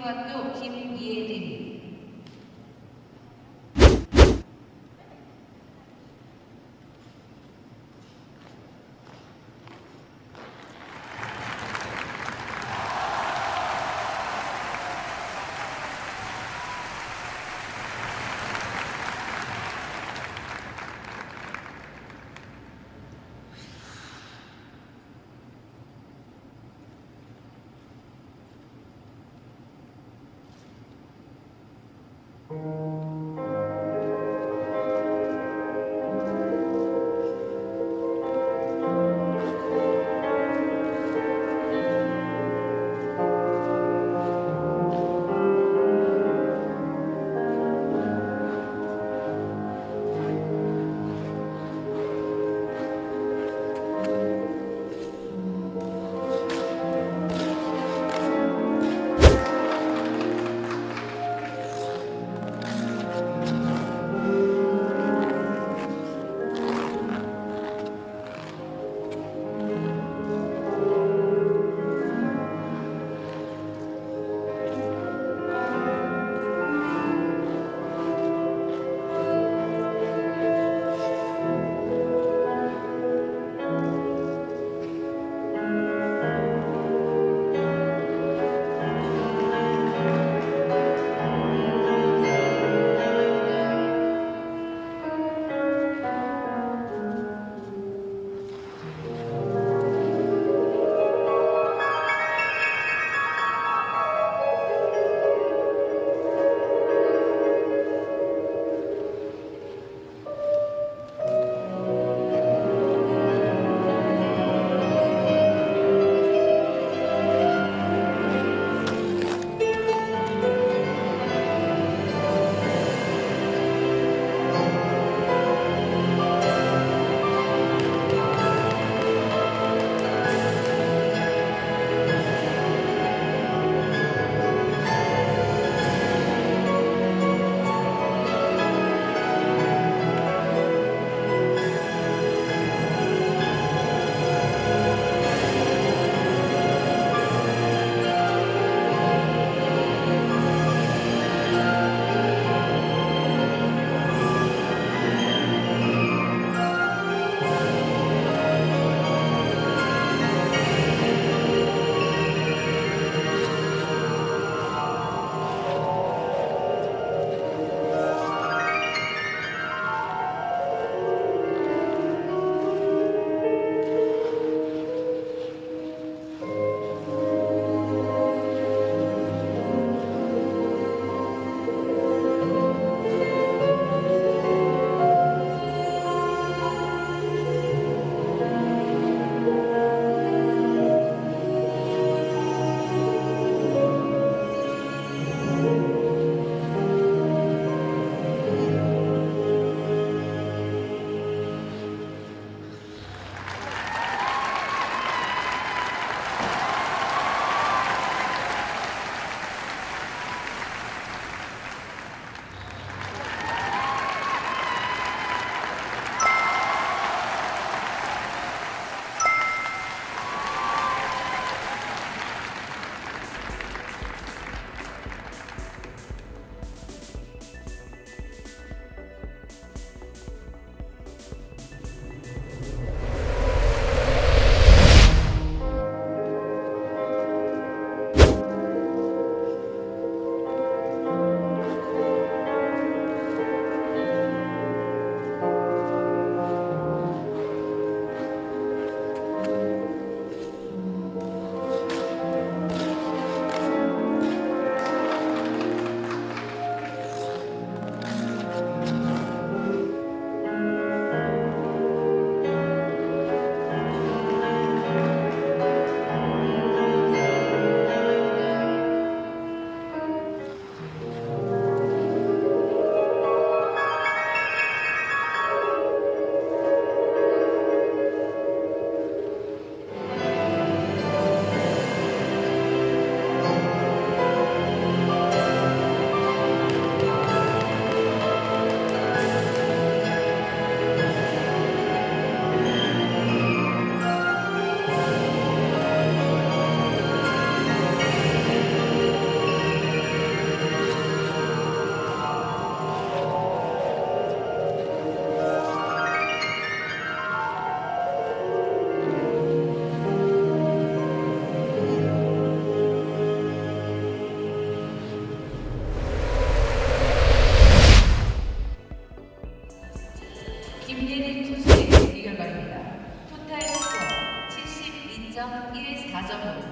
고 12